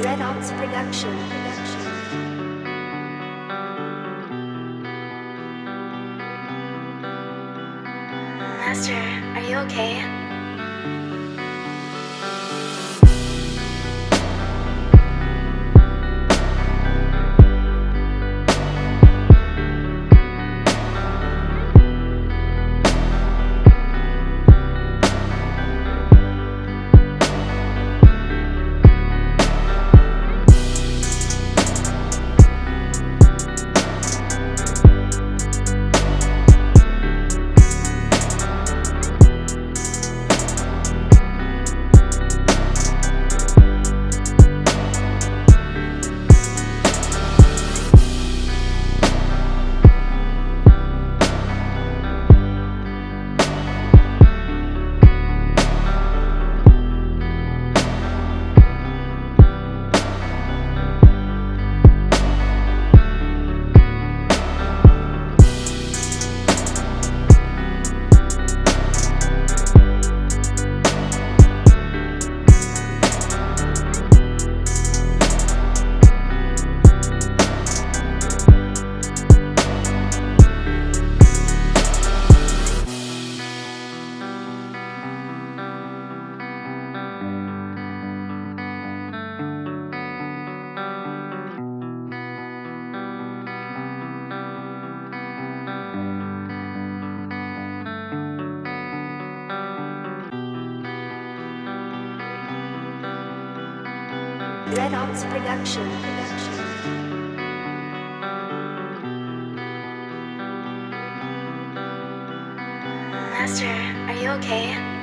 Red Ops Production. Master, are you okay? Red Ops Production. Master, are you okay?